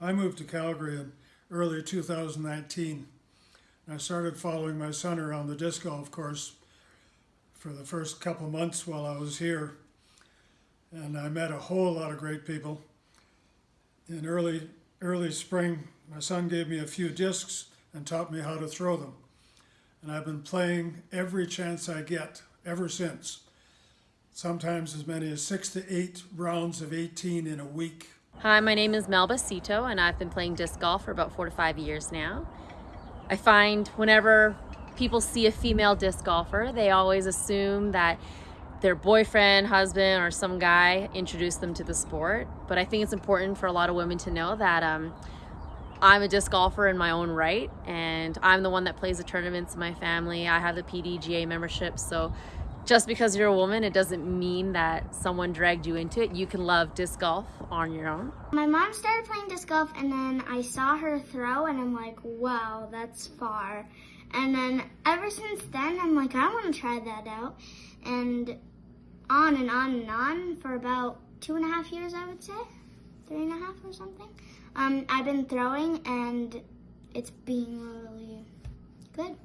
I moved to Calgary in early 2019. I started following my son around the disc golf course for the first couple months while I was here. And I met a whole lot of great people. In early, early spring, my son gave me a few discs and taught me how to throw them. And I've been playing every chance I get ever since. Sometimes as many as six to eight rounds of 18 in a week. Hi, my name is Melba Sito and I've been playing disc golf for about four to five years now. I find whenever people see a female disc golfer, they always assume that their boyfriend, husband, or some guy introduced them to the sport. But I think it's important for a lot of women to know that um, I'm a disc golfer in my own right, and I'm the one that plays the tournaments in my family. I have the PDGA membership, so just because you're a woman, it doesn't mean that someone dragged you into it. You can love disc golf on your own. My mom started playing disc golf and then I saw her throw and I'm like, wow, that's far. And then ever since then, I'm like, I want to try that out. And on and on and on for about two and a half years, I would say. Three and a half or something. Um, I've been throwing and it's been really good.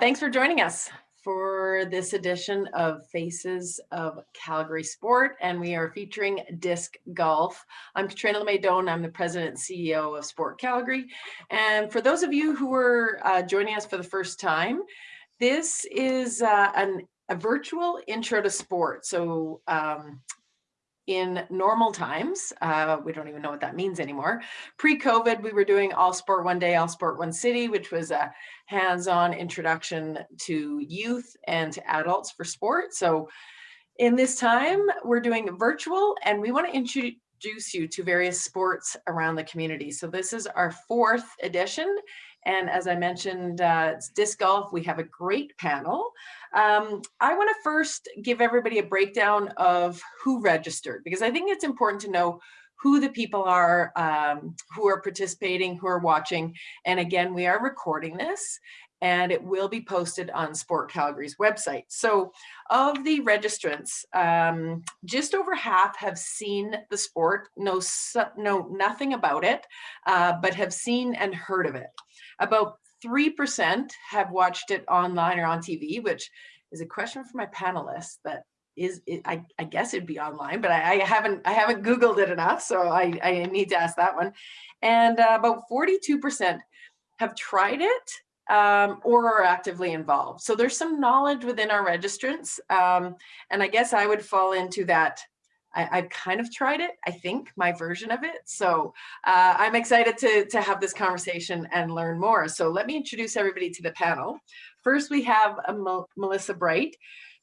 Thanks for joining us for this edition of Faces of Calgary Sport, and we are featuring disc golf. I'm Katrina LeMay I'm the president and CEO of Sport Calgary. And for those of you who are uh, joining us for the first time, this is uh, an, a virtual intro to sport. So um, in normal times, uh, we don't even know what that means anymore. Pre-COVID, we were doing All Sport One Day, All Sport One City, which was a hands-on introduction to youth and to adults for sport. So in this time, we're doing virtual and we wanna introduce you to various sports around the community. So this is our fourth edition and as I mentioned, uh, it's disc golf. We have a great panel. Um, I want to first give everybody a breakdown of who registered because I think it's important to know who the people are um, who are participating, who are watching. And again, we are recording this and it will be posted on Sport Calgary's website. So of the registrants, um, just over half have seen the sport, know, know nothing about it, uh, but have seen and heard of it. About 3% have watched it online or on TV, which is a question for my panelists that is it, I, I, guess it'd be online, but I, I, haven't I haven't Googled it enough, so I, I need to ask that one. And uh, about 42% have tried it um, or are actively involved. So there's some knowledge within our registrants. Um, and I guess I would fall into that I, have kind of tried it, I think, my version of it. So uh, I'm excited to, to have this conversation and learn more. So let me introduce everybody to the panel. First, we have Melissa Bright.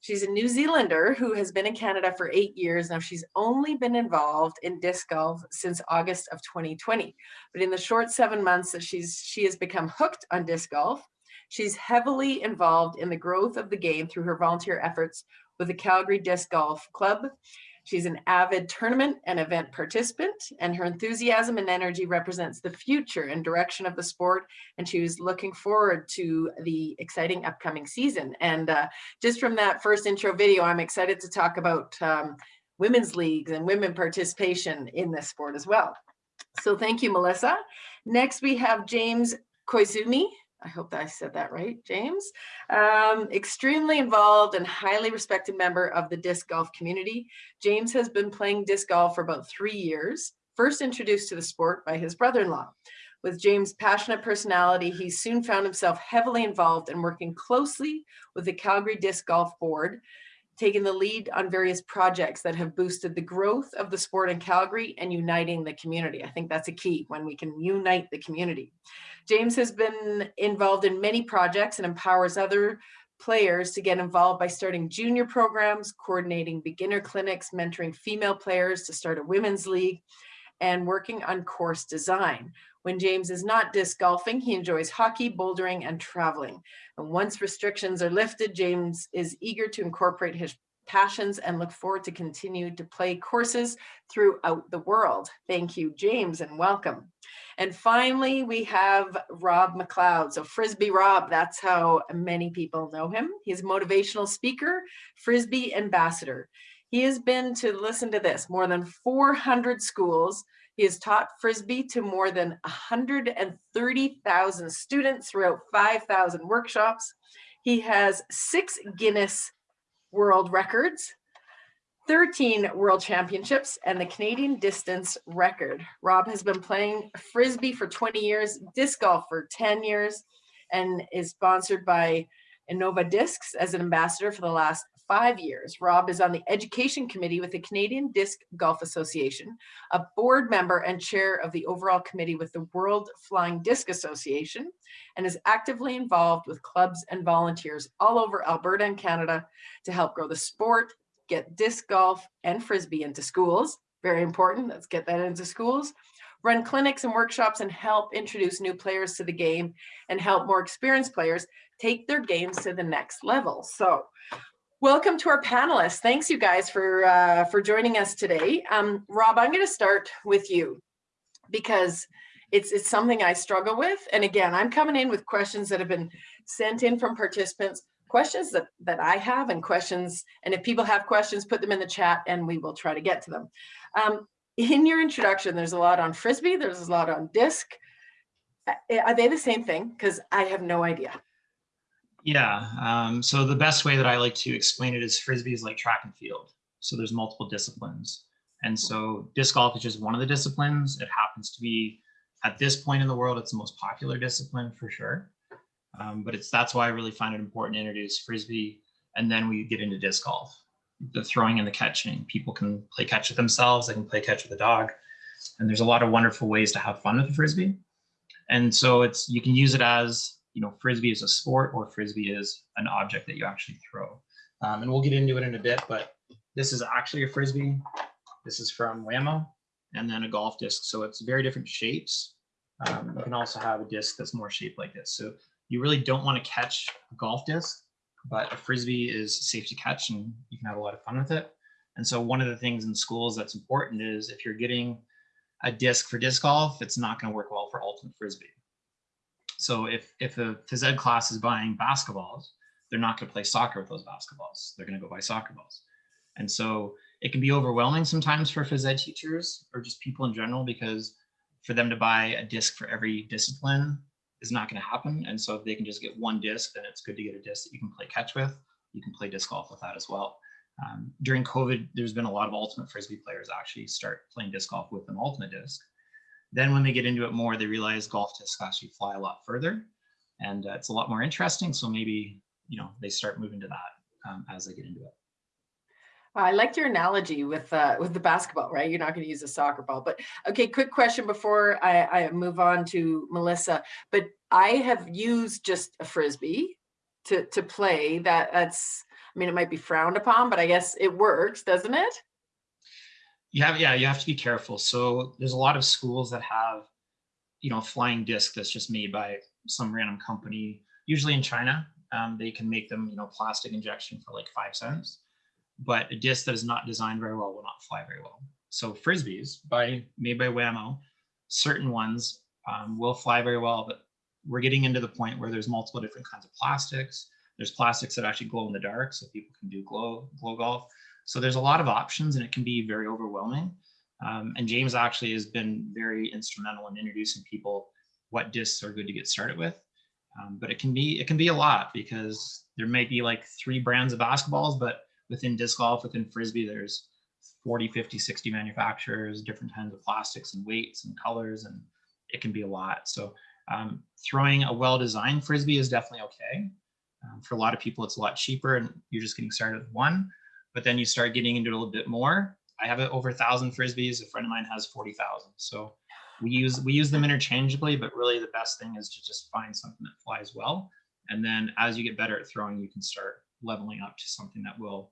She's a New Zealander who has been in Canada for eight years. Now she's only been involved in disc golf since August of 2020. But in the short seven months that she's she has become hooked on disc golf, she's heavily involved in the growth of the game through her volunteer efforts with the Calgary Disc Golf Club. She's an avid tournament and event participant, and her enthusiasm and energy represents the future and direction of the sport. And she was looking forward to the exciting upcoming season. And uh, just from that first intro video, I'm excited to talk about um, women's leagues and women participation in this sport as well. So thank you, Melissa. Next, we have James Koizumi. I hope that I said that right, James. Um, extremely involved and highly respected member of the disc golf community. James has been playing disc golf for about three years, first introduced to the sport by his brother-in-law. With James' passionate personality, he soon found himself heavily involved and working closely with the Calgary Disc Golf Board taken the lead on various projects that have boosted the growth of the sport in Calgary and uniting the community. I think that's a key when we can unite the community. James has been involved in many projects and empowers other players to get involved by starting junior programs, coordinating beginner clinics, mentoring female players to start a women's league, and working on course design. When James is not disc golfing, he enjoys hockey, bouldering, and traveling. And once restrictions are lifted, James is eager to incorporate his passions and look forward to continue to play courses throughout the world. Thank you, James, and welcome. And finally, we have Rob McLeod. So Frisbee Rob, that's how many people know him. He's a motivational speaker, Frisbee ambassador. He has been to, listen to this, more than 400 schools. He has taught Frisbee to more than 130,000 students throughout 5,000 workshops. He has six Guinness World Records, 13 World Championships, and the Canadian distance record. Rob has been playing Frisbee for 20 years, disc golf for 10 years, and is sponsored by Innova Discs as an ambassador for the last five years. Rob is on the education committee with the Canadian Disc Golf Association, a board member and chair of the overall committee with the World Flying Disc Association, and is actively involved with clubs and volunteers all over Alberta and Canada to help grow the sport, get disc golf and Frisbee into schools. Very important, let's get that into schools. Run clinics and workshops and help introduce new players to the game and help more experienced players take their games to the next level. So welcome to our panelists. Thanks you guys for, uh, for joining us today. Um, Rob, I'm gonna start with you because it's, it's something I struggle with. And again, I'm coming in with questions that have been sent in from participants, questions that, that I have and questions, and if people have questions, put them in the chat and we will try to get to them. Um, in your introduction, there's a lot on Frisbee, there's a lot on disc. Uh, Are they the same thing? Because I have no idea. Yeah. Um, so the best way that I like to explain it is frisbee is like track and field. So there's multiple disciplines. And so disc golf is just one of the disciplines. It happens to be at this point in the world, it's the most popular discipline for sure. Um, but it's that's why I really find it important to introduce frisbee and then we get into disc golf. The throwing and the catching. People can play catch with themselves, they can play catch with a dog. And there's a lot of wonderful ways to have fun with the frisbee. And so it's you can use it as you know, frisbee is a sport or frisbee is an object that you actually throw. Um, and we'll get into it in a bit, but this is actually a frisbee. This is from Wham-O and then a golf disc. So it's very different shapes. Um, you can also have a disc that's more shaped like this. So you really don't want to catch a golf disc, but a frisbee is safe to catch and you can have a lot of fun with it. And so one of the things in schools that's important is if you're getting a disc for disc golf, it's not going to work well for ultimate frisbee. So if if a phys ed class is buying basketballs, they're not going to play soccer with those basketballs. They're going to go buy soccer balls. And so it can be overwhelming sometimes for phys ed teachers or just people in general because for them to buy a disc for every discipline is not going to happen. And so if they can just get one disc, then it's good to get a disc that you can play catch with. You can play disc golf with that as well. Um, during COVID, there's been a lot of ultimate frisbee players actually start playing disc golf with an ultimate disc. Then when they get into it more, they realize golf discs actually fly a lot further and uh, it's a lot more interesting. So maybe, you know, they start moving to that um, as they get into it. I liked your analogy with uh, with the basketball, right? You're not going to use a soccer ball, but okay. Quick question before I, I move on to Melissa. But I have used just a frisbee to to play. That that's. I mean, it might be frowned upon, but I guess it works, doesn't it? You have, yeah, you have to be careful. So there's a lot of schools that have, you know, flying disc that's just made by some random company, usually in China. Um, they can make them, you know, plastic injection for like five cents, but a disc that is not designed very well will not fly very well. So frisbees by made by Wham-O, certain ones um, will fly very well, but we're getting into the point where there's multiple different kinds of plastics. There's plastics that actually glow in the dark, so people can do glow glow golf. So there's a lot of options and it can be very overwhelming. Um, and James actually has been very instrumental in introducing people what discs are good to get started with. Um, but it can be it can be a lot because there may be like three brands of basketballs, but within disc golf, within frisbee, there's 40, 50, 60 manufacturers, different kinds of plastics and weights and colors, and it can be a lot. So um, throwing a well-designed frisbee is definitely okay. Um, for a lot of people, it's a lot cheaper and you're just getting started with one but then you start getting into a little bit more. I have over a thousand frisbees. A friend of mine has 40,000. So we use, we use them interchangeably, but really the best thing is to just find something that flies well. And then as you get better at throwing, you can start leveling up to something that will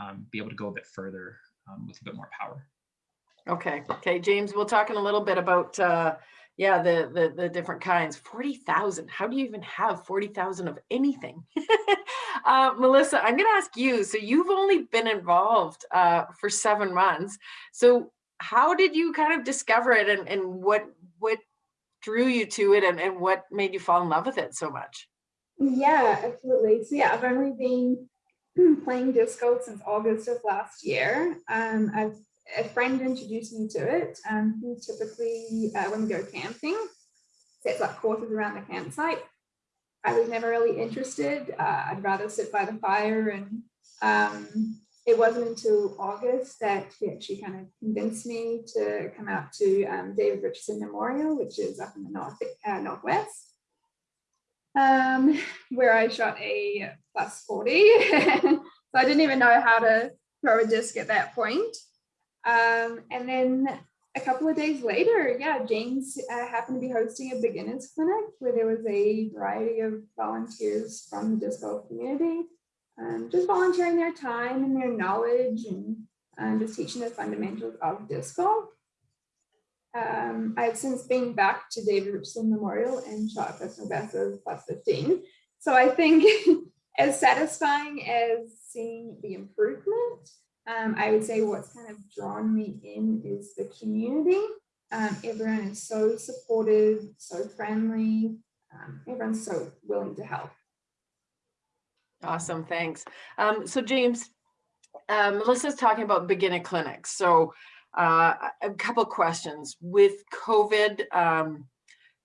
um, be able to go a bit further um, with a bit more power. Okay. Okay, James, we'll talk in a little bit about uh, yeah, the the the different kinds. Forty thousand. How do you even have forty thousand of anything? uh, Melissa, I'm going to ask you. So you've only been involved uh, for seven months. So how did you kind of discover it, and and what what drew you to it, and and what made you fall in love with it so much? Yeah, absolutely. So yeah, I've only been playing disc golf since August of last year. Um, I've a friend introduced me to it. Um, typically, uh, when we go camping, sets up courses around the campsite. I was never really interested. Uh, I'd rather sit by the fire and um, it wasn't until August that he actually kind of convinced me to come out to um, David Richardson Memorial, which is up in the north uh, northwest, um, where I shot a plus 40. so I didn't even know how to throw a disc at that point. Um, and then a couple of days later, yeah, James uh, happened to be hosting a beginners clinic where there was a variety of volunteers from the disc golf community um, just volunteering their time and their knowledge and um, just teaching the fundamentals of disc golf. Um, I've since been back to David Richardson Memorial and shot personal best of plus 15. So I think as satisfying as seeing the improvement, um, I would say what's kind of drawn me in is the community. Um, everyone is so supportive, so friendly. Um, everyone's so willing to help. Awesome, thanks. Um, so James, um, Melissa's talking about beginner clinics. So uh, a couple questions with COVID.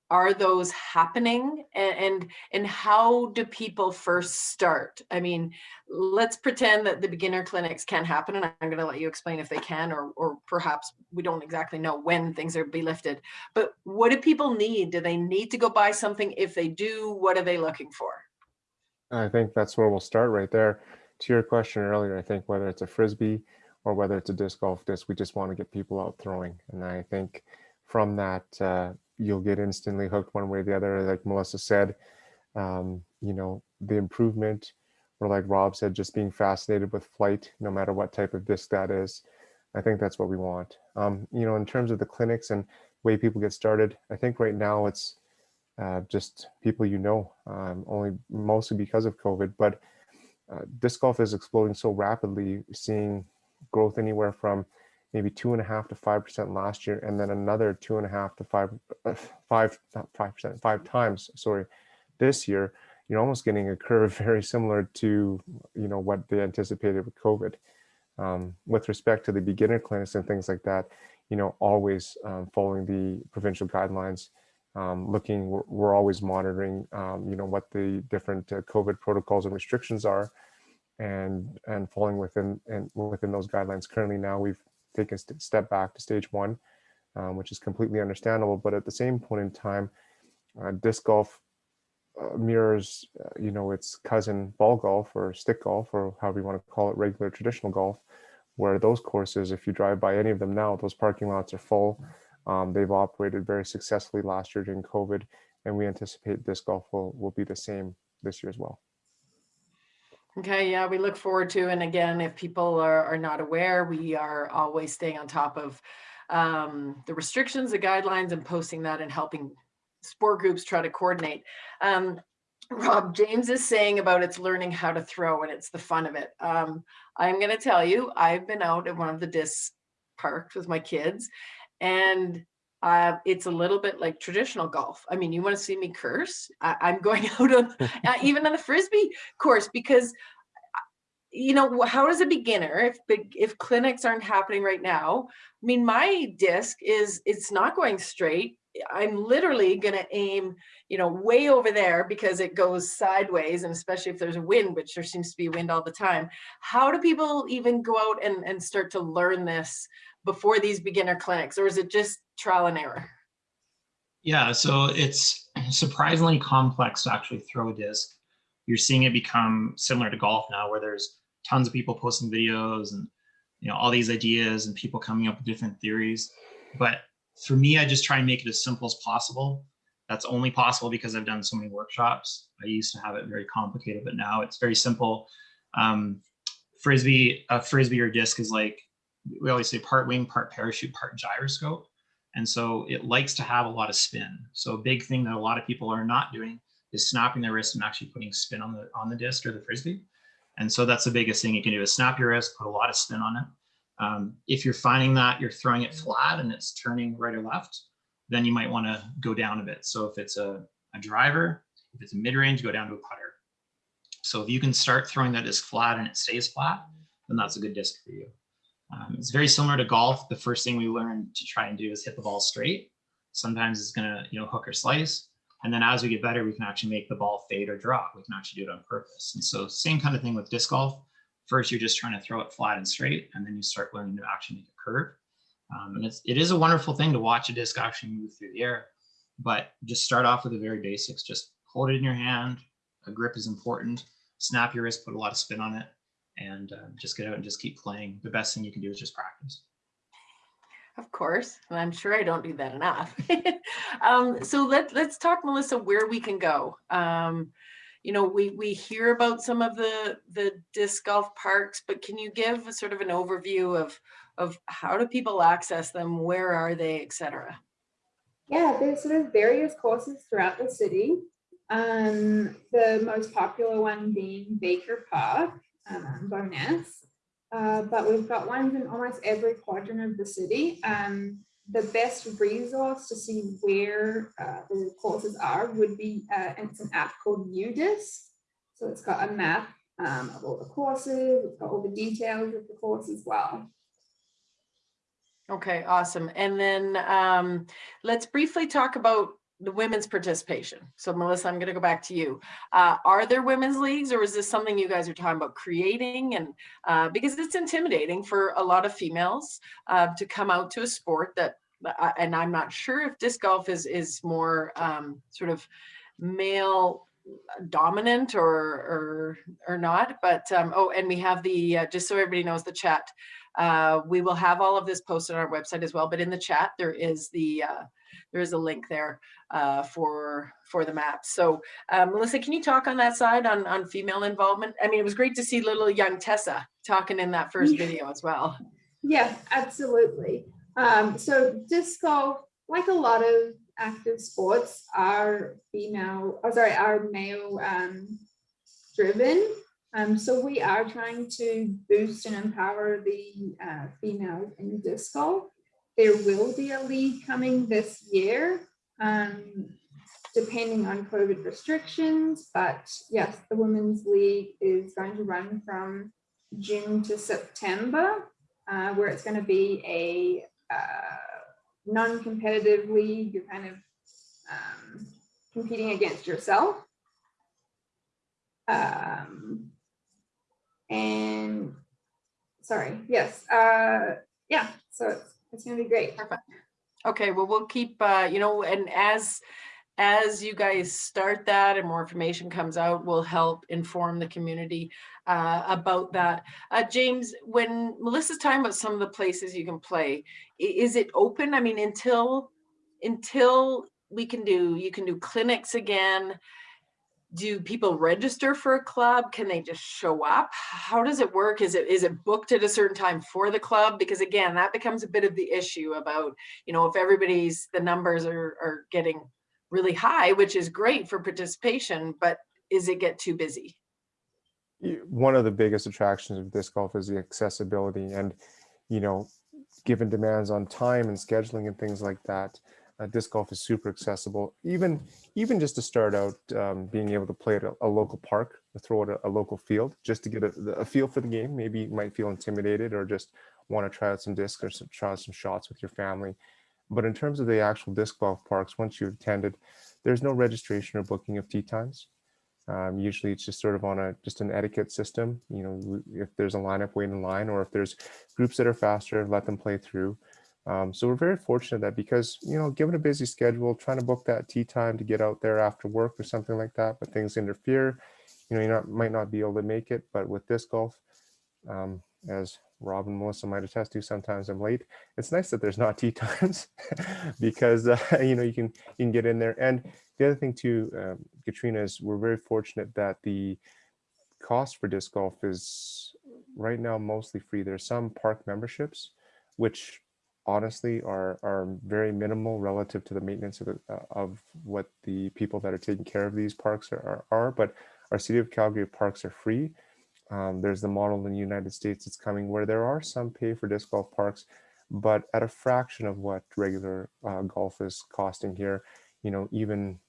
Are those happening and, and and how do people first start i mean let's pretend that the beginner clinics can happen and i'm going to let you explain if they can or or perhaps we don't exactly know when things are be lifted but what do people need do they need to go buy something if they do what are they looking for I think that's where we'll start right there. To your question earlier, I think whether it's a frisbee or whether it's a disc golf disc, we just want to get people out throwing. And I think from that, uh, you'll get instantly hooked one way or the other. Like Melissa said, um, you know, the improvement, or like Rob said, just being fascinated with flight, no matter what type of disc that is. I think that's what we want. Um, you know, in terms of the clinics and way people get started, I think right now it's uh, just people you know, um, only mostly because of COVID. But uh, disc golf is exploding so rapidly, seeing growth anywhere from maybe two and a half to five percent last year, and then another two and a half to five, uh, five, not five percent, five times. Sorry, this year. You're almost getting a curve very similar to you know what they anticipated with COVID. Um, with respect to the beginner clinics and things like that, you know, always um, following the provincial guidelines um, looking, we're, we're, always monitoring, um, you know, what the different uh, COVID protocols and restrictions are and and falling within and within those guidelines. Currently now we've taken a step back to stage one, um, which is completely understandable. But at the same point in time, uh, disc golf uh, mirrors, uh, you know, its cousin ball golf or stick golf or however you want to call it, regular traditional golf, where those courses, if you drive by any of them now, those parking lots are full. Um, they've operated very successfully last year during COVID, and we anticipate disc golf will, will be the same this year as well. Okay, yeah, we look forward to, and again, if people are, are not aware, we are always staying on top of um, the restrictions, the guidelines, and posting that and helping sport groups try to coordinate. Um, Rob, James is saying about it's learning how to throw and it's the fun of it. Um, I'm going to tell you, I've been out at one of the disc parks with my kids and uh, it's a little bit like traditional golf. I mean, you want to see me curse? I, am going out on uh, even on the frisbee course because uh, you know how does a beginner if if clinics aren't happening right now i mean my disc is it's not going straight i'm literally going to aim you know way over there because it goes sideways and especially if there's a wind which there seems to be wind all the time how do people even go out and, and start to learn this before these beginner clinics, or is it just trial and error? Yeah, so it's surprisingly complex to actually throw a disc. You're seeing it become similar to golf now, where there's tons of people posting videos and you know all these ideas and people coming up with different theories. But for me, I just try and make it as simple as possible. That's only possible because I've done so many workshops. I used to have it very complicated, but now it's very simple. Um, frisbee, a frisbee or disc is like we always say part wing, part parachute, part gyroscope. And so it likes to have a lot of spin. So a big thing that a lot of people are not doing is snapping their wrist and actually putting spin on the on the disc or the frisbee. And so that's the biggest thing you can do is snap your wrist, put a lot of spin on it. Um, if you're finding that you're throwing it flat and it's turning right or left, then you might want to go down a bit. So if it's a, a driver, if it's a mid-range, go down to a putter. So if you can start throwing that disc flat and it stays flat, then that's a good disc for you. Um, it's very similar to golf. The first thing we learn to try and do is hit the ball straight. Sometimes it's gonna, you know, hook or slice. And then as we get better, we can actually make the ball fade or drop. We can actually do it on purpose. And so same kind of thing with disc golf. First, you're just trying to throw it flat and straight, and then you start learning to actually make a curve. Um, and it's, it is a wonderful thing to watch a disc actually move through the air, but just start off with the very basics. Just hold it in your hand. A grip is important. Snap your wrist, put a lot of spin on it, and uh, just get out and just keep playing. The best thing you can do is just practice. Of course, and I'm sure I don't do that enough. um, so let, let's talk, Melissa, where we can go. Um, you know, we, we hear about some of the, the disc golf parks, but can you give a sort of an overview of, of how do people access them? Where are they, et cetera? Yeah, there's sort of various courses throughout the city. Um, the most popular one being Baker Park, um, Bowness. Uh, but we've got ones in almost every quadrant of the city. Um, the best resource to see where uh, the courses are would be, uh, it's an app called UDisc. So it's got a map um, of all the courses, it's got all the details of the course as well. Okay, awesome. And then um, let's briefly talk about the women's participation. So Melissa, I'm going to go back to you. Uh, are there women's leagues or is this something you guys are talking about creating? And uh, because it's intimidating for a lot of females uh, to come out to a sport that, uh, and I'm not sure if disc golf is, is more um, sort of male dominant or, or, or not, but, um, oh, and we have the, uh, just so everybody knows the chat, uh, we will have all of this posted on our website as well, but in the chat, there is the, there is a link there uh, for for the map. So uh, Melissa, can you talk on that side on, on female involvement? I mean, it was great to see little young Tessa talking in that first video as well. Yeah, absolutely. Um, so disc golf, like a lot of active sports, are female, oh, sorry, are male um, driven. Um, so we are trying to boost and empower the uh, females in disc golf. There will be a league coming this year, um, depending on COVID restrictions. But yes, the Women's League is going to run from June to September, uh, where it's going to be a uh, non-competitive league. You're kind of um, competing against yourself. Um, and sorry, yes, uh, yeah, so it's it's gonna be great. Perfect. Okay, well, we'll keep, uh, you know, and as as you guys start that and more information comes out, we'll help inform the community uh, about that. Uh, James, when Melissa's talking about some of the places you can play, is it open? I mean, until until we can do, you can do clinics again do people register for a club? Can they just show up? How does it work? Is it is it booked at a certain time for the club? Because again that becomes a bit of the issue about you know if everybody's the numbers are are getting really high which is great for participation but is it get too busy? One of the biggest attractions of disc golf is the accessibility and you know given demands on time and scheduling and things like that uh, disc golf is super accessible. Even even just to start out, um, being able to play at a, a local park, or throw at a, a, local field, just to get a, a, feel for the game. Maybe you might feel intimidated or just want to try out some discs or some, try out some shots with your family. But in terms of the actual disc golf parks, once you've attended, there's no registration or booking of tee times. Um, usually it's just sort of on a just an etiquette system. You know, if there's a lineup, wait in line, or if there's groups that are faster, let them play through. Um, so we're very fortunate that because, you know, given a busy schedule, trying to book that tee time to get out there after work or something like that, but things interfere, you know, you not, might not be able to make it, but with disc golf, um, as Rob and Melissa might attest to, sometimes I'm late. It's nice that there's not tee times because, uh, you know, you can, you can get in there. And the other thing too, um, Katrina, is we're very fortunate that the cost for disc golf is right now mostly free. There's some park memberships, which honestly are are very minimal relative to the maintenance of, the, uh, of what the people that are taking care of these parks are, are, are. but our city of calgary parks are free um, there's the model in the united states that's coming where there are some pay for disc golf parks but at a fraction of what regular uh, golf is costing here you know even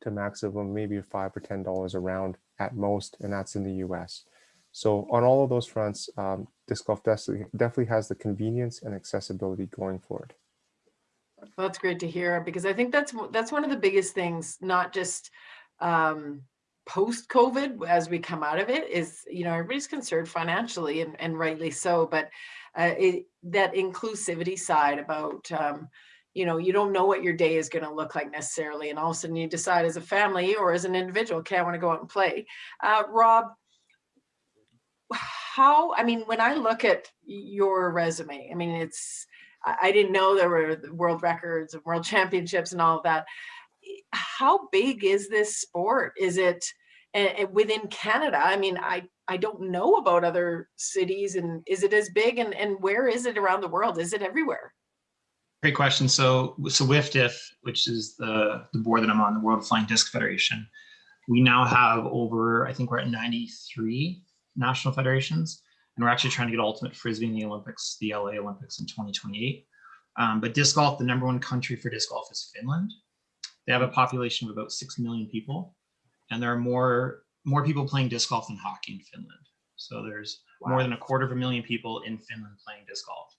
to maximum maybe five or ten dollars a round at most, and that's in the U.S. So on all of those fronts, um, disc golf definitely definitely has the convenience and accessibility going for it. That's great to hear because I think that's that's one of the biggest things, not just um, post COVID as we come out of it, is you know everybody's concerned financially and, and rightly so, but uh, it, that inclusivity side about um, you know you don't know what your day is going to look like necessarily, and all of a sudden you decide as a family or as an individual, okay, I want to go out and play. Uh, Rob, how? I mean, when I look at your resume, I mean it's I didn't know there were world records and world championships and all of that. How big is this sport? Is it uh, within Canada? I mean, I I don't know about other cities, and is it as big? And and where is it around the world? Is it everywhere? Great question. So, so WIFDIF, which is the, the board that I'm on, the World Flying Disc Federation, we now have over, I think we're at 93 national federations, and we're actually trying to get ultimate frisbee in the Olympics, the LA Olympics in 2028. Um, but disc golf, the number one country for disc golf is Finland. They have a population of about 6 million people, and there are more, more people playing disc golf than hockey in Finland. So there's more than a quarter of a million people in Finland playing disc golf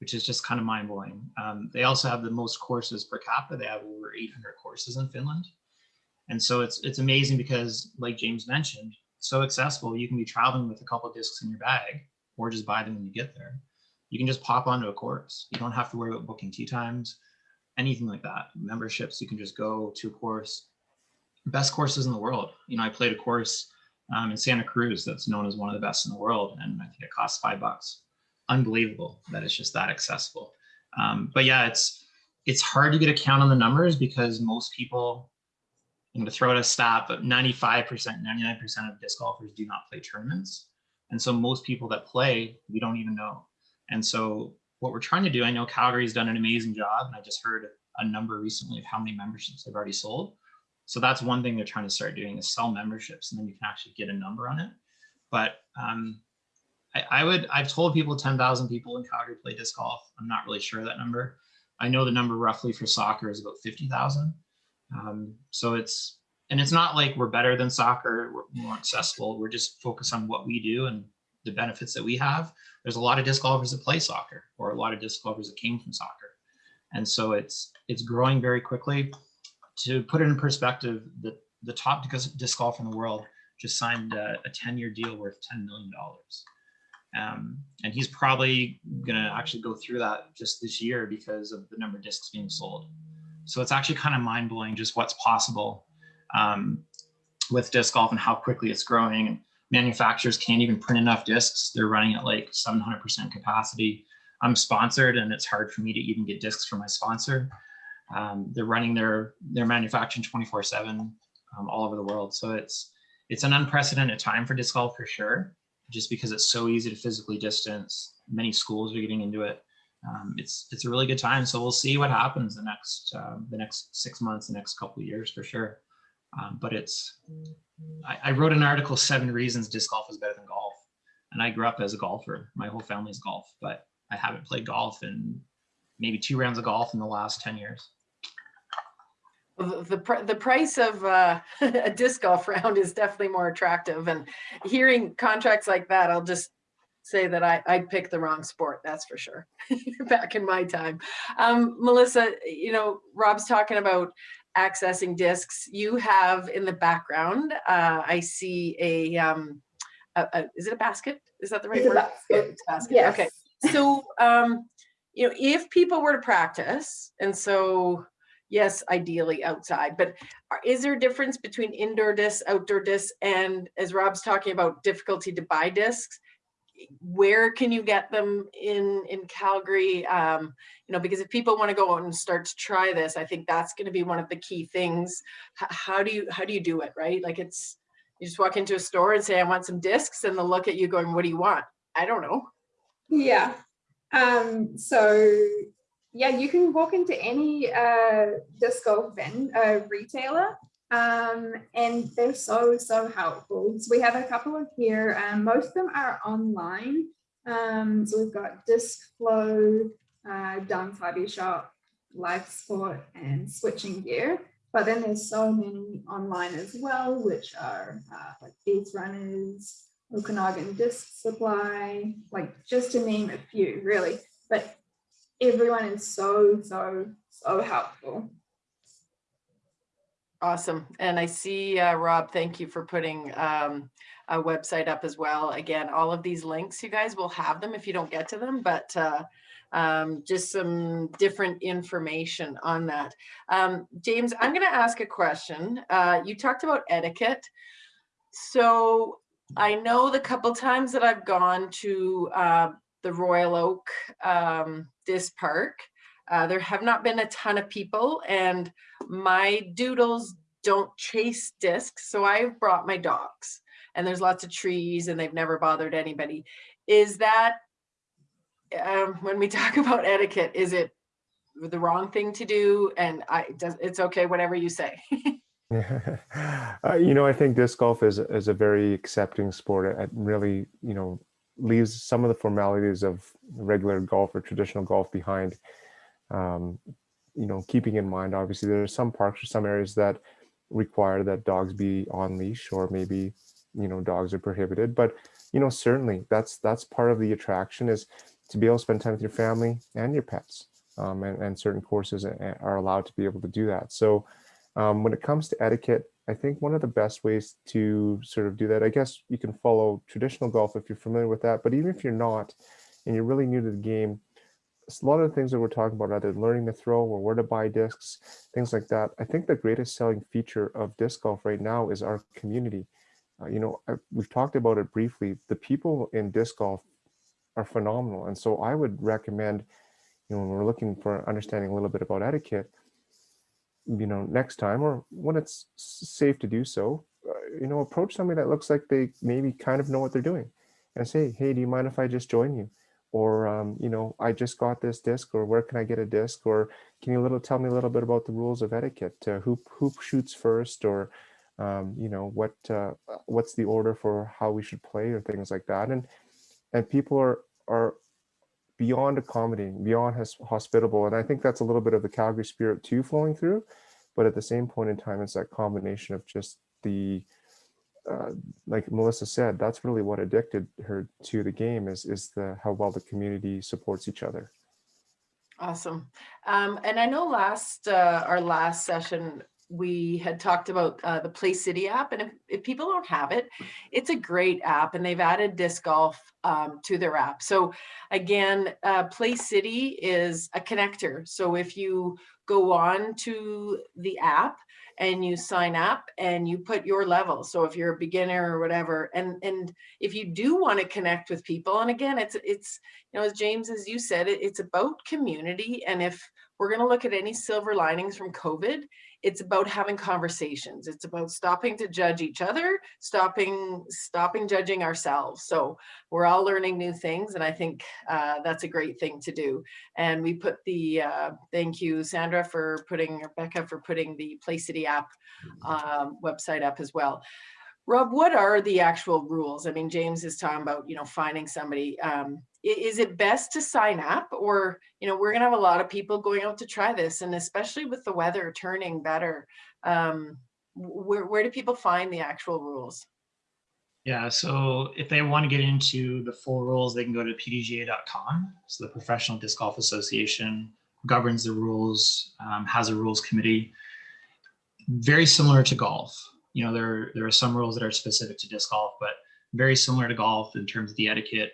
which is just kind of mind blowing. Um, they also have the most courses per capita. They have over 800 courses in Finland. And so it's it's amazing because, like James mentioned, so accessible. You can be traveling with a couple of discs in your bag, or just buy them when you get there. You can just pop onto a course. You don't have to worry about booking tee times, anything like that. Memberships, you can just go to a course. Best courses in the world. You know, I played a course um, in Santa Cruz that's known as one of the best in the world, and I think it costs five bucks unbelievable that it's just that accessible. Um, but yeah, it's it's hard to get a count on the numbers because most people, I'm going to throw out a stat, but 95%, 99% of disc golfers do not play tournaments. And so most people that play, we don't even know. And so what we're trying to do, I know Calgary's done an amazing job, and I just heard a number recently of how many memberships they've already sold. So that's one thing they're trying to start doing is sell memberships, and then you can actually get a number on it. But um, I, I would, I've told people 10,000 people in Calgary play disc golf. I'm not really sure that number. I know the number roughly for soccer is about 50,000. Um, so it's, and it's not like we're better than soccer, we're more accessible. We're just focused on what we do and the benefits that we have. There's a lot of disc golfers that play soccer or a lot of disc golfers that came from soccer. And so it's, it's growing very quickly. To put it in perspective, the, the top disc golfer in the world just signed a, a 10 year deal worth $10 million. Um, and he's probably going to actually go through that just this year because of the number of discs being sold. So it's actually kind of mind blowing just what's possible um, with disc golf and how quickly it's growing. And manufacturers can't even print enough discs. They're running at like 700% capacity. I'm sponsored and it's hard for me to even get discs from my sponsor. Um, they're running their, their manufacturing 24 seven um, all over the world. So it's, it's an unprecedented time for disc golf for sure just because it's so easy to physically distance. Many schools are getting into it. Um, it's it's a really good time. So we'll see what happens the next uh, the next six months, the next couple of years for sure. Um, but it's I, I wrote an article, seven reasons disc golf is better than golf, and I grew up as a golfer. My whole family's golf, but I haven't played golf in maybe two rounds of golf in the last ten years. the the, pr- the price of uh, a disc golf round is definitely more attractive and hearing contracts like that i'll just say that i i picked the wrong sport that's for sure back in my time um, melissa you know rob's talking about accessing discs you have in the background uh, i see a um a, a, is it a basket is that the right It's word basket. it's a basket Yes. okay so um you know if people were to practice and so yes, ideally outside, but is there a difference between indoor discs, outdoor discs, and as Rob's talking about difficulty to buy discs? Where can you get them in in Calgary? Um, you know, because if people want to go out and start to try this, I think that's going to be one of the key things. H- how do you how do you do it, right? Like it's you just walk into a store and say, I want some discs, and they'll look at you going, What do you want? I don't know. Yeah. Um, so yeah, you can walk into any uh, disc golf vend, uh, retailer um, and they're so, so helpful. So we have a couple of here, and most of them are online. Um, so we've got Disc Flow, uh, Dance Hobby Shop, Life Sport, and Switching Gear. But then there's so many online as well, which are uh, like Ace Runners, Okanagan Disc Supply, like just to name a few, really. But everyone is so, so, so helpful. Awesome. And I see, uh, Rob, thank you for putting um, a website up as well. Again, all of these links, you guys will have them if you don't get to them, but uh, um, just some different information on that. Um, James, I'm going to ask a question. Uh, you talked about etiquette. So I know the couple times that I've gone to uh, the Royal Oak um, Disc Park, uh, there have not been a ton of people and my doodles don't chase discs. So I've brought my dogs and there's lots of trees and they've never bothered anybody. Is that, um, when we talk about etiquette, is it the wrong thing to do? And I, it's okay, whatever you say. uh, you know, I think disc golf is is a very accepting sport. It really, you know, leaves some of the formalities of regular golf or traditional golf behind. Um, you know, keeping in mind, obviously, there are some parks or some areas that require that dogs be on leash, or maybe, you know, dogs are prohibited. But you know, certainly that's that's part of the attraction is to be able to spend time with your family and your pets. Um, and, and certain courses are allowed to be able to do that. So um, when it comes to etiquette, I think one of the best ways to sort of do that, I guess you can follow traditional golf if you're familiar with that, but even if you're not, and you're really new to the game, a lot of the things that we're talking about, either learning to throw or where to buy discs, things like that. I think the greatest selling feature of disc golf right now is our community. Uh, you know, I, we've talked about it briefly. The people in disc golf are phenomenal. And so I would recommend, you know, when we're looking for understanding a little bit about etiquette, you know, next time or when it's safe to do so, uh, you know, approach somebody that looks like they maybe kind of know what they're doing and say, hey, do you mind if I just join you? Or, um, you know, I just got this disc or where can I get a disc? Or can you little tell me a little bit about the rules of etiquette? Uh, who, who shoots first or, um, you know, what uh, what's the order for how we should play or things like that. And, and people are, are beyond accommodating, beyond hospitable. And I think that's a little bit of the Calgary spirit too flowing through. But at the same point in time, it's that combination of just the, uh, like Melissa said, that's really what addicted her to the game is, is the how well the community supports each other. Awesome. Um, and I know last, uh, our last session, we had talked about uh, the Play City app, and if, if, people don't have it, it's a great app, and they've added disc golf um, to their app. So again, uh, Play City is a connector. So if you go on to the app and you sign up and you put your level. So if you're a beginner or whatever, and and if you do want to connect with people, and again, it's it's you know as James as you said, it, it's about community, and if we're going to look at any silver linings from COVID, it's about having conversations. It's about stopping to judge each other, stopping, stopping judging ourselves. So we're all learning new things. And I think uh, that's a great thing to do. And we put the, uh, thank you, Sandra, for putting, Rebecca, for putting the Play City app um, website up as well. Rob, what are the actual rules? I mean, James is talking about, you know, finding somebody. Um, is it best to sign up or, you know, we're going to have a lot of people going out to try this and especially with the weather turning better, um, where, where do people find the actual rules? Yeah, so if they want to get into the full rules, they can go to pdga.com. So the Professional Disc Golf Association governs the rules, um, has a rules committee. Very similar to golf. You know, there, there are some rules that are specific to disc golf, but very similar to golf in terms of the etiquette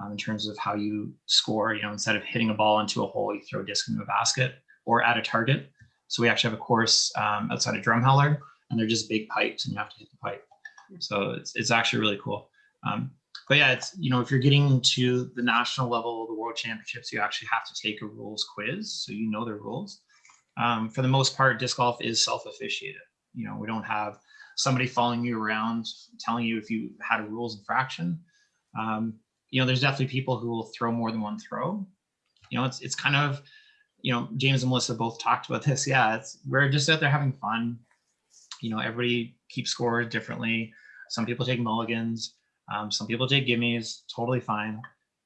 um, in terms of how you score. You know, instead of hitting a ball into a hole, you throw a disc into a basket or at a target. So we actually have a course um, outside of Drumheller, and they're just big pipes, and you have to hit the pipe. So it's it's actually really cool. Um, but yeah, it's you know if you're getting to the national level, the world championships, you actually have to take a rules quiz, so you know the rules. Um, for the most part, disc golf is self-officiated. You know, we don't have somebody following you around telling you if you had a rules infraction. Um, you know, there's definitely people who will throw more than one throw. You know, it's it's kind of, you know, James and Melissa both talked about this. Yeah, it's we're just out there having fun. You know, everybody keeps scores differently. Some people take mulligans. Um, some people take gimmies. Totally fine.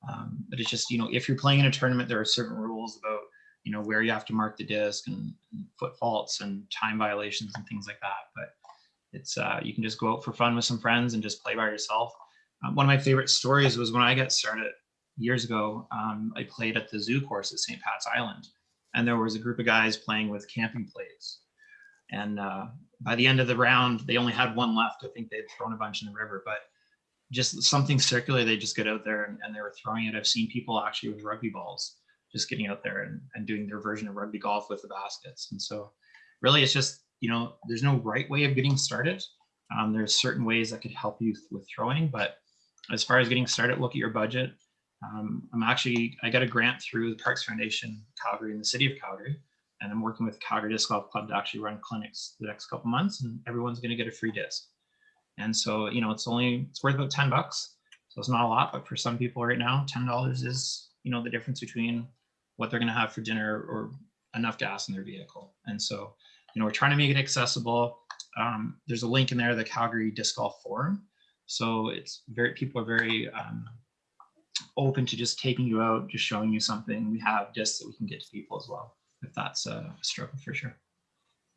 Um, but it's just you know, if you're playing in a tournament, there are certain rules about you know, where you have to mark the disc and, and foot faults and time violations and things like that. But it's uh, you can just go out for fun with some friends and just play by yourself. Um, one of my favorite stories was when I got started years ago. Um, I played at the zoo course at St. Pat's Island, and there was a group of guys playing with camping plates. And uh, by the end of the round, they only had one left. I think they'd thrown a bunch in the river, but just something circular. They just get out there and, and they were throwing it. I've seen people actually with rugby balls just getting out there and, and doing their version of rugby golf with the baskets. And so really it's just, you know, there's no right way of getting started. Um, there's certain ways that could help you with throwing, but as far as getting started, look at your budget. Um, I'm actually, I got a grant through the Parks Foundation Calgary and the city of Calgary, and I'm working with Calgary Disc Golf Club to actually run clinics the next couple months, and everyone's going to get a free disc. And so, you know, it's only, it's worth about 10 bucks. So it's not a lot, but for some people right now, $10 is, you know, the difference between what they're going to have for dinner or enough gas in their vehicle. And so, you know, we're trying to make it accessible. Um, there's a link in there, the Calgary Disc Golf Forum. So it's very, people are very um, open to just taking you out, just showing you something. We have discs that we can get to people as well, if that's a struggle for sure.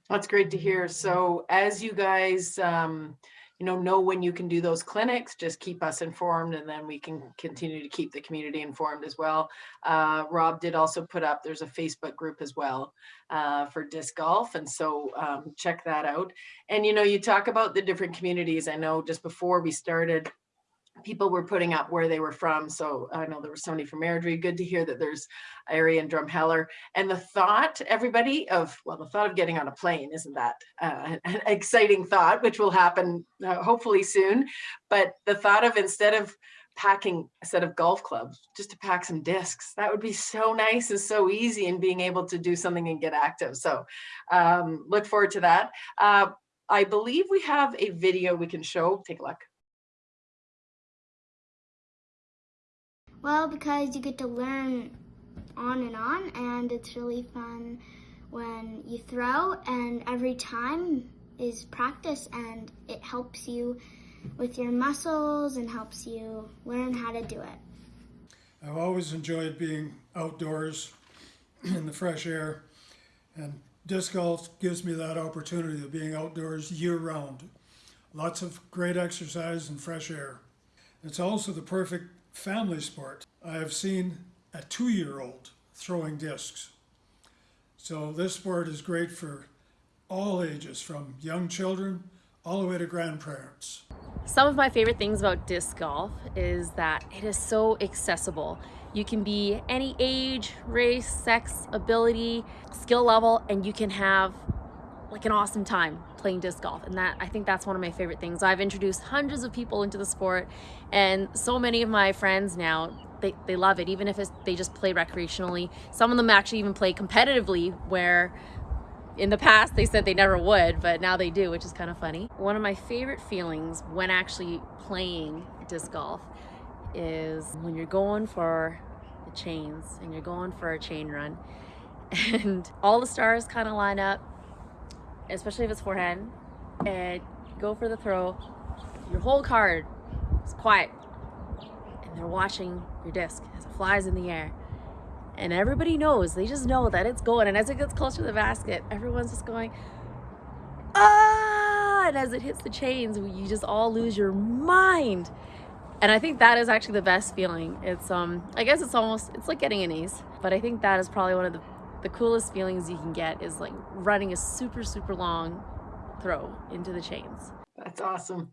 That's great to hear. So as you guys, um, you know, know when you can do those clinics, just keep us informed and then we can continue to keep the community informed as well. Uh, Rob did also put up, there's a Facebook group as well uh, for disc golf. And so um, check that out. And, you know, you talk about the different communities. I know just before we started, people were putting up where they were from. So I know there was somebody from Airdrie. Good to hear that there's area and Drumheller. And the thought, everybody, of, well, the thought of getting on a plane, isn't that uh, an exciting thought, which will happen uh, hopefully soon. But the thought of instead of packing a set of golf clubs, just to pack some discs, that would be so nice and so easy and being able to do something and get active. So um, look forward to that. Uh, I believe we have a video we can show. Take a look. Well, because you get to learn on and on, and it's really fun when you throw, and every time is practice, and it helps you with your muscles and helps you learn how to do it. I've always enjoyed being outdoors in the fresh air, and disc golf gives me that opportunity of being outdoors year round. Lots of great exercise and fresh air. It's also the perfect family sport. I have seen a two-year-old throwing discs. So this sport is great for all ages, from young children all the way to grandparents. Some of my favorite things about disc golf is that it is so accessible. You can be any age, race, sex, ability, skill level, and you can have like an awesome time playing disc golf and that I think that's one of my favorite things. I've introduced hundreds of people into the sport and so many of my friends now they, they love it even if they just play recreationally. Some of them actually even play competitively where in the past they said they never would but now they do which is kind of funny. One of my favorite feelings when actually playing disc golf is when you're going for the chains and you're going for a chain run and all the stars kind of line up especially if it's forehand, and go for the throw, your whole card is quiet, and they're watching your disc as it flies in the air. And everybody knows, they just know that it's going. And as it gets closer to the basket, everyone's just going, ah! And as it hits the chains, you just all lose your mind. And I think that is actually the best feeling. It's, um, I guess it's almost, it's like getting an ace. But I think that is probably one of the the coolest feelings you can get is like running a super, super long throw into the chains. That's awesome.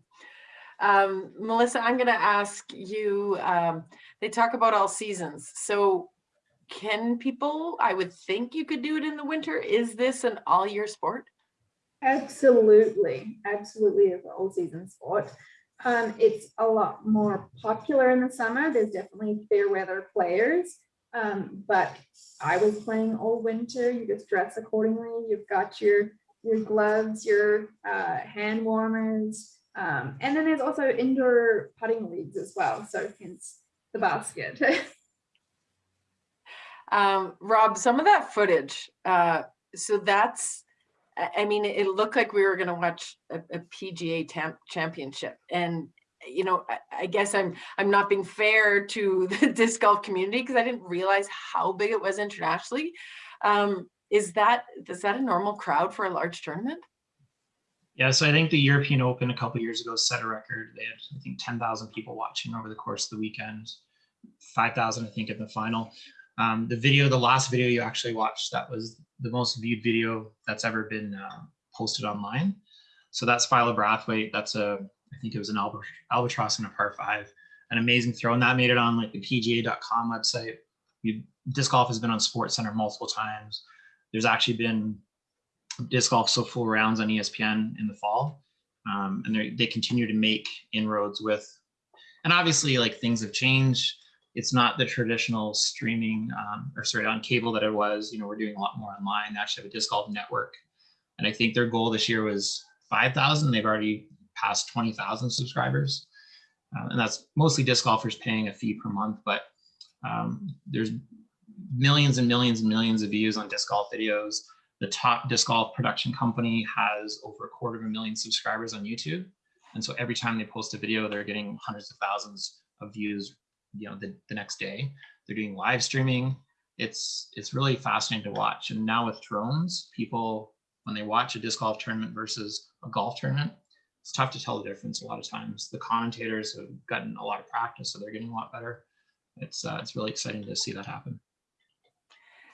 Um, Melissa, I'm going to ask you, um, they talk about all seasons. So can people, I would think you could do it in the winter. Is this an all year sport? Absolutely, absolutely It's an all season sport. Um, it's a lot more popular in the summer. There's definitely fair weather players. Um, but I was playing all winter. You just dress accordingly. You've got your your gloves, your uh, hand warmers, um, and then there's also indoor putting leagues as well. So hence the basket. um, Rob, some of that footage. Uh, so that's, I mean, it looked like we were going to watch a, a PGA championship, and you know, I, guess I'm I'm not being fair to the disc golf community because I didn't realize how big it was internationally. Um, is that, is that a normal crowd for a large tournament? Yeah, so I think the European Open a couple years ago set a record. They had, I think, 10,000 people watching over the course of the weekend, 5,000, I think, in the final. Um, the video, the last video you actually watched, that was the most viewed video that's ever been uh, posted online. So that's Philo Brathwaite. That's a, I think it was an alba- albatross in a par five, an amazing throw. And that made it on like the PGA.com website. You, disc golf has been on SportsCenter multiple times. There's actually been disc golf so full rounds on ESPN in the fall, um, and they continue to make inroads with, and obviously like things have changed. It's not the traditional streaming um, or sorry on cable that it was. You know, we're doing a lot more online. They actually have a disc golf network, and I think their goal this year was five thousand. They've already twenty thousand subscribers, uh, and that's mostly disc golfers paying a fee per month. But um, there's millions and millions and millions of views on disc golf videos the top disc golf production company has over a quarter of a million subscribers on YouTube. And so every time they post a video, they're getting hundreds of thousands of views, you know, the, the next day. They're doing live streaming. It's it's really fascinating to watch. And now with drones, people when they watch a disc golf tournament versus a golf tournament, it's tough to tell the difference a lot of times. The commentators have gotten a lot of practice, so they're getting a lot better. It's uh, it's really exciting to see that happen.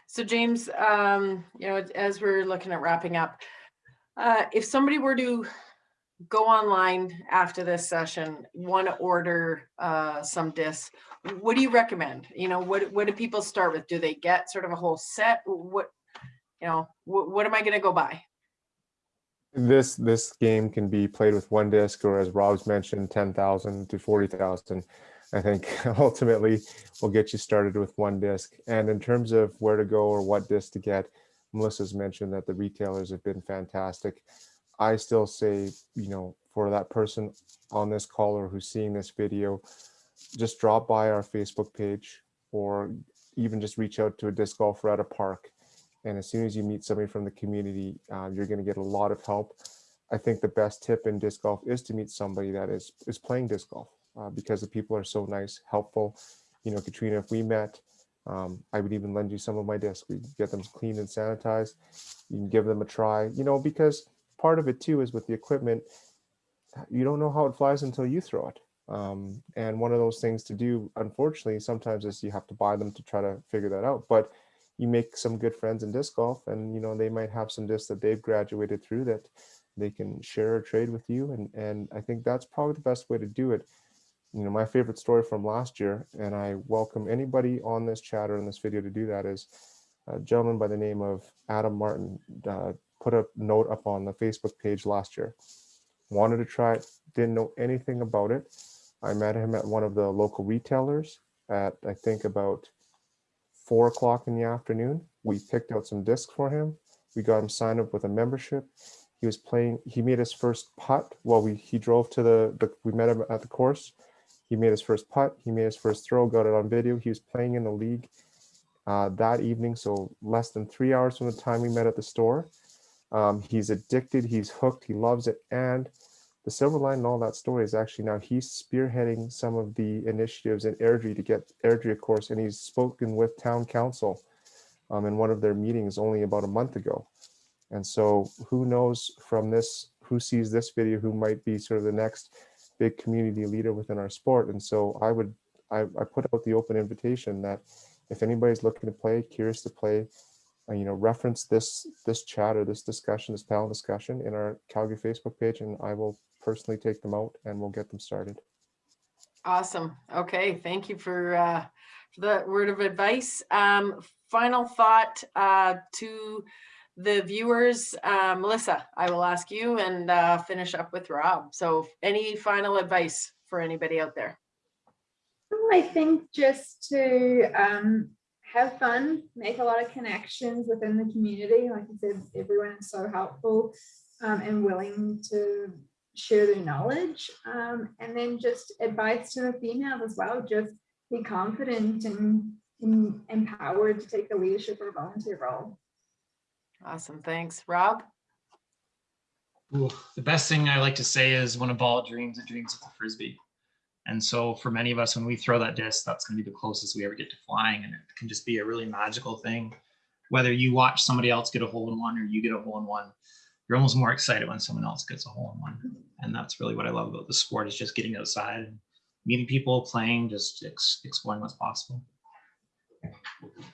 So James, um, you know, as we're looking at wrapping up, uh, if somebody were to go online after this session, want to order uh, some discs, what do you recommend? You know, what what do people start with? Do they get sort of a whole set? What, you know, what, what am I going to go buy? This this game can be played with one disc, or as Rob's mentioned, ten thousand to forty thousand. I think ultimately will get you started with one disc. And in terms of where to go or what disc to get, Melissa's mentioned that the retailers have been fantastic. I still say, you know, for that person on this call or who's seeing this video, just drop by our Facebook page or even just reach out to a disc golfer at a park. And as soon as you meet somebody from the community, uh, you're going to get a lot of help. I think the best tip in disc golf is to meet somebody that is is playing disc golf uh, because the people are so nice, helpful. You know, Katrina, if we met, um, I would even lend you some of my discs. We get them cleaned and sanitized. You can give them a try, you know, because part of it too is with the equipment, you don't know how it flies until you throw it. Um, and one of those things to do, unfortunately, sometimes is you have to buy them to try to figure that out. But you make some good friends in disc golf and, you know, they might have some discs that they've graduated through that they can share or trade with you. And, and I think that's probably the best way to do it you know, my favorite story from last year, and I welcome anybody on this chat or in this video to do that, is a gentleman by the name of Adam Martin uh, put a note up on the Facebook page last year. Wanted to try it, didn't know anything about it. I met him at one of the local retailers at, I think, about four o'clock in the afternoon. We picked out some discs for him. We got him signed up with a membership. He was playing, he made his first putt while we he drove to the, the we met him at the course he made his first putt. He made his first throw, got it on video. He was playing in the league uh, that evening, so less than three hours from the time we met at the store. Um, he's addicted. He's hooked. He loves it. And the silver line in all that story is actually now he's spearheading some of the initiatives in Airdrie to get Airdrie, of course, and he's spoken with town council um, in one of their meetings only about a month ago. And so who knows from this, who sees this video, who might be sort of the next big community leader within our sport. And so I would, I, I put out the open invitation that if anybody's looking to play, curious to play, uh, you know, reference this this chat or this discussion, this panel discussion in our Calgary Facebook page, and I will personally take them out and we'll get them started. Awesome. Okay, thank you for uh, for the word of advice. Um, final thought uh, to the viewers, uh, Melissa, I will ask you and uh, finish up with Rob. So any final advice for anybody out there? I think just to um, have fun, make a lot of connections within the community. Like I said, everyone is so helpful um, and willing to share their knowledge. Um, and then just advice to the females as well, just be confident and, and empowered to take the leadership or volunteer role. Awesome, thanks. Rob? Ooh, the best thing I like to say is when a ball dreams, it dreams with a frisbee. And so for many of us, when we throw that disc, that's going to be the closest we ever get to flying. And it can just be a really magical thing. whether you watch somebody else get a hole in one or you get a hole in one, you're almost more excited when someone else gets a hole in one. And that's really what I love about the sport is just getting outside and meeting people, playing, just ex- exploring what's possible.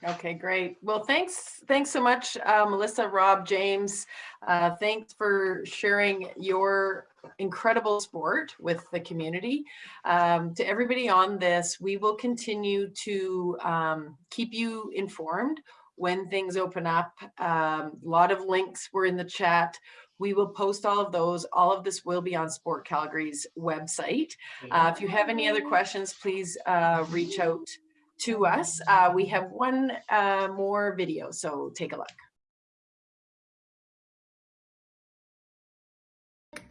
Okay, great. Well, thanks, thanks so much, uh, Melissa, Rob, James. Uh, Thanks for sharing your incredible sport with the community. Um, To everybody on this, we will continue to um, keep you informed when things open up. A Lot of links were in the chat. We will post all of those. All of this will be on Sport Calgary's website. Uh, If you have any other questions, please uh, reach out to us. Uh, we have one uh, more video, so take a look.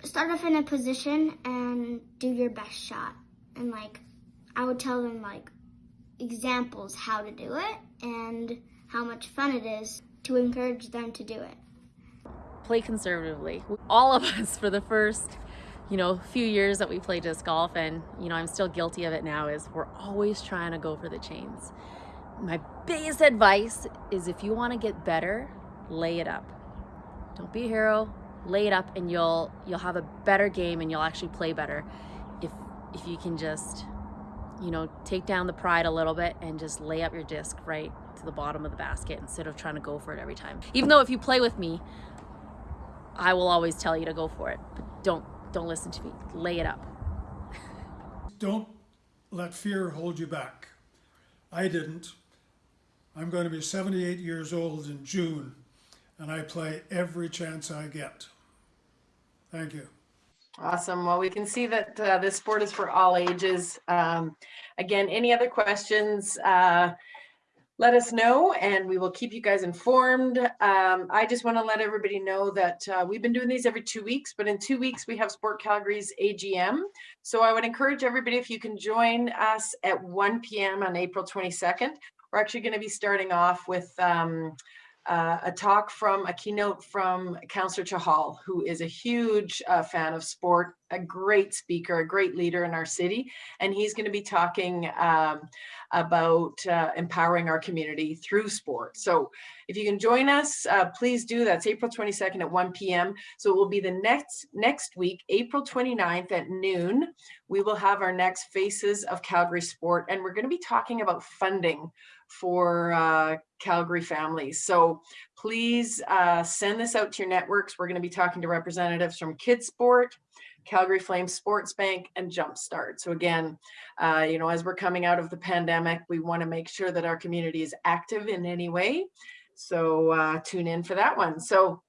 Start off in a position and do your best shot. And like, I would tell them like examples how to do it and how much fun it is to encourage them to do it. Play conservatively. All of us for the first, you know, few years that we play disc golf and, you know, I'm still guilty of it now is we're always trying to go for the chains. My biggest advice is if you want to get better, lay it up. Don't be a hero, lay it up and you'll you'll have a better game and you'll actually play better if if you can just you know, take down the pride a little bit and just lay up your disc right to the bottom of the basket instead of trying to go for it every time. Even though if you play with me, I will always tell you to go for it, but don't don't listen to me. Lay it up. Don't let fear hold you back. I didn't. I'm going to be 78 years old in June, and I play every chance I get. Thank you. Awesome. Well, we can see that uh, this sport is for all ages. Um, again, any other questions? Uh, let us know and we will keep you guys informed. Um, I just want to let everybody know that uh, we've been doing these every two weeks, but in two weeks we have Sport Calgary's AGM. So I would encourage everybody if you can join us at 1 p.m. on April 22nd. We're actually going to be starting off with um, uh, a talk from a keynote from Councillor Chahal, who is a huge uh, fan of sport, a great speaker, a great leader in our city. And he's going to be talking um, about uh, empowering our community through sport. So if you can join us, uh, please do. That's April 22nd at 1 p.m. So it will be the next next week, April 29th at noon. We will have our next Faces of Calgary Sport, and we're going to be talking about funding for uh, Calgary families. So please uh, send this out to your networks. We're going to be talking to representatives from KidSport, Calgary Flames Sports Bank, and Jumpstart. So again, uh, you know, as we're coming out of the pandemic, we want to make sure that our community is active in any way. So uh, tune in for that one. So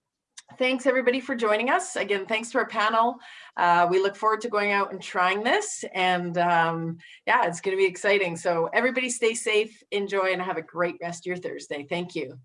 thanks everybody for joining us. Again, thanks to our panel. Uh, we look forward to going out and trying this. And um, yeah, it's going to be exciting. So everybody stay safe, enjoy, and have a great rest of your Thursday. Thank you.